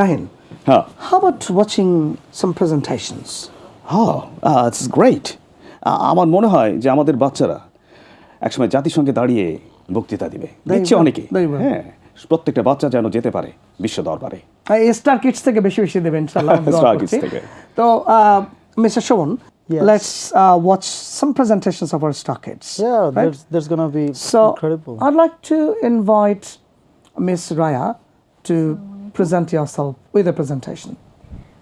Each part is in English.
Nahin, হ্যাঁ how about watching some presentations? হ্যাঁ it's great আমার মনে হয় যে আমাদের বাচ্চারা একসময় জাতিসংঘে দাঁড়িয়ে বক্তৃতা দিবে will, অনেকে. হ্যাঁ প্রত্যেকটা বাচ্চা যেন যেতে পারে বিশ্ব দরবারে স্টার কিডস থেকে বেশি বেশি দেবেন করছি। Kids থেকে। তো Mister Shobhan Yes. let's uh, watch some presentations of our star kids Yeah, right? there's there's gonna be so incredible. i'd like to invite miss raya to present yourself with a presentation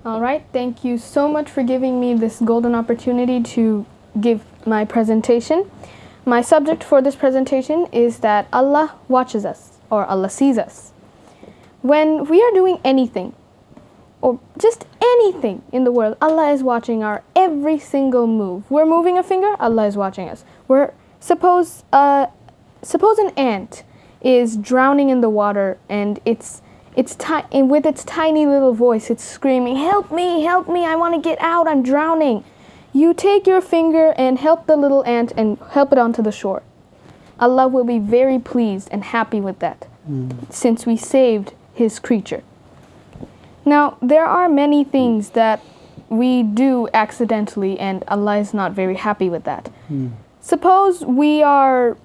All right, thank you so much for giving me this golden opportunity to give my presentation. My subject for this presentation is that Allah watches us or Allah sees us. When we are doing anything or just anything in the world, Allah is watching our every single move. We're moving a finger, Allah is watching us. We're suppose uh, suppose an ant is drowning in the water and it's it's ti- and with its tiny little voice it's screaming help me help me i want to get out i'm drowning. You take your finger and help the little ant and help it onto the shore. Allah will be very pleased and happy with that since we saved his creature. Now there are many things that we do accidentally and allah is not very happy with that. Suppose we are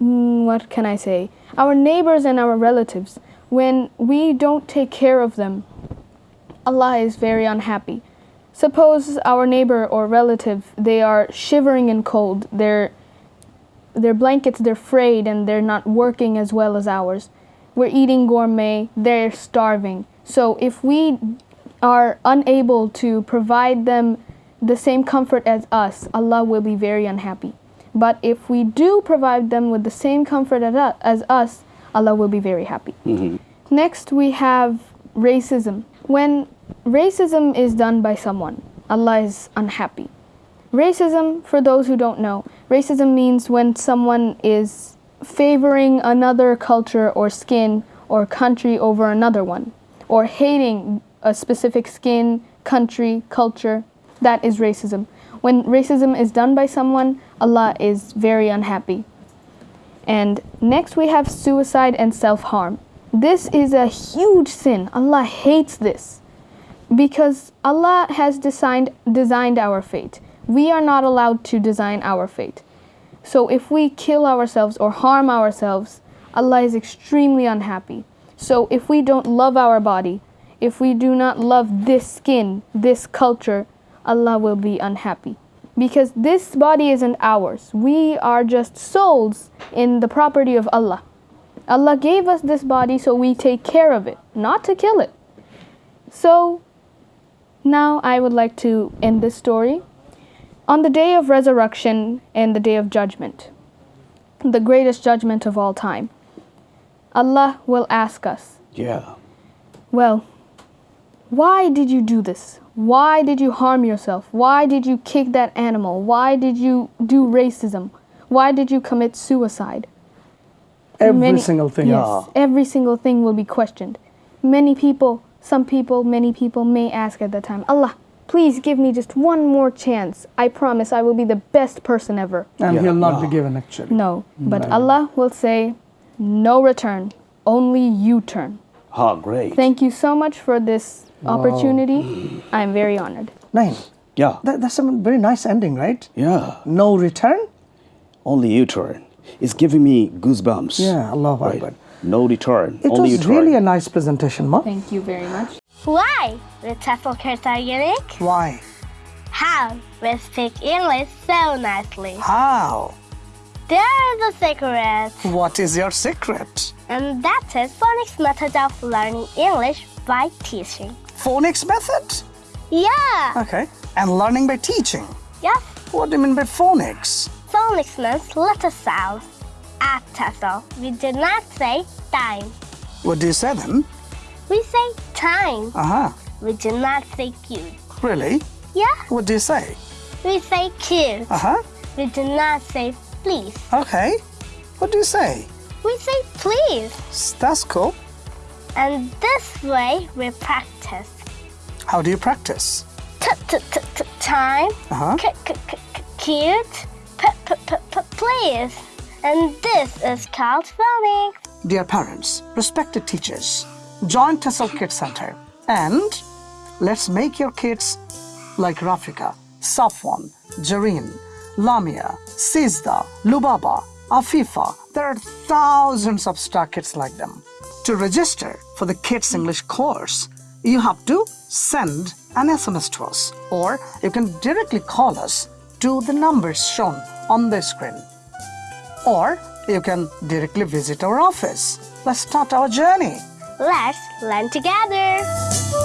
mm, what can I say? Our neighbors and our relatives, when we don't take care of them, Allah is very unhappy. Suppose our neighbor or relative, they are shivering in cold, their, their blankets, they're frayed and they're not working as well as ours. We're eating gourmet, they're starving. So if we are unable to provide them the same comfort as us, Allah will be very unhappy. But if we do provide them with the same comfort as as us, Allah will be very happy. Mm-hmm. Next, we have racism. When racism is done by someone, Allah is unhappy. Racism, for those who don't know, racism means when someone is favoring another culture or skin or country over another one, or hating a specific skin, country, culture. That is racism. When racism is done by someone, Allah is very unhappy. And next we have suicide and self harm. This is a huge sin. Allah hates this because Allah has designed, designed our fate. We are not allowed to design our fate. So if we kill ourselves or harm ourselves, Allah is extremely unhappy. So if we don't love our body, if we do not love this skin, this culture, Allah will be unhappy. Because this body isn't ours. We are just souls in the property of Allah. Allah gave us this body so we take care of it, not to kill it. So now I would like to end this story. On the day of resurrection and the day of judgment, the greatest judgment of all time, Allah will ask us, Yeah. Well, why did you do this? Why did you harm yourself? Why did you kick that animal? Why did you do racism? Why did you commit suicide? every Many- single thing Yes, ah. every single thing will be questioned. Many people, some people, many people may ask at that time, Allah, please give me just one more chance. I promise I will be the best person ever. and Yeah, he'll not be yeah. given actually No, but Allah will say, no return, only you turn. Ah, great. Thank you so much for this opportunity. I'm very honored. Nahin, yeah. that, that's a very nice ending right yeah. no return Only you turn. It's giving me goosebumps. Yeah, Allahu Right. Akbar. No return. it Only you was turn. really a nice presentation ma Thank you very much. Why the TEFL kids are unique? why How we speak English so nicely. how There's a secret, what is your secret and that is phonics method of learning English by teaching. phonics method Yeah, okay and learning by teaching yes. what do you mean by phonics Phonics means letter sound. At TEFL, we do not say time. what do you say then We say time. uh-huh We do not say cute. really Yeah, what do you say we say cute. uh-huh We do not say please. okay what do you say We say please. That's cool And this way we practice. how do you practice Time. uh-huh C- c- c- c- cute. P- p- p- p- please. And this is called phonics. Dear parents, respected teachers, join Tessel Kids Center And let's make your kids like Rafika, Safwan, Jareen, Lamia, Sizda, Lubaba, Afifa. There are thousands of star kids like them. To register for the Kids English course, you have to send an SMS to us or you can directly call us to the numbers shown on the screen. Or you can directly visit our office. Let's start our journey. Let's learn together.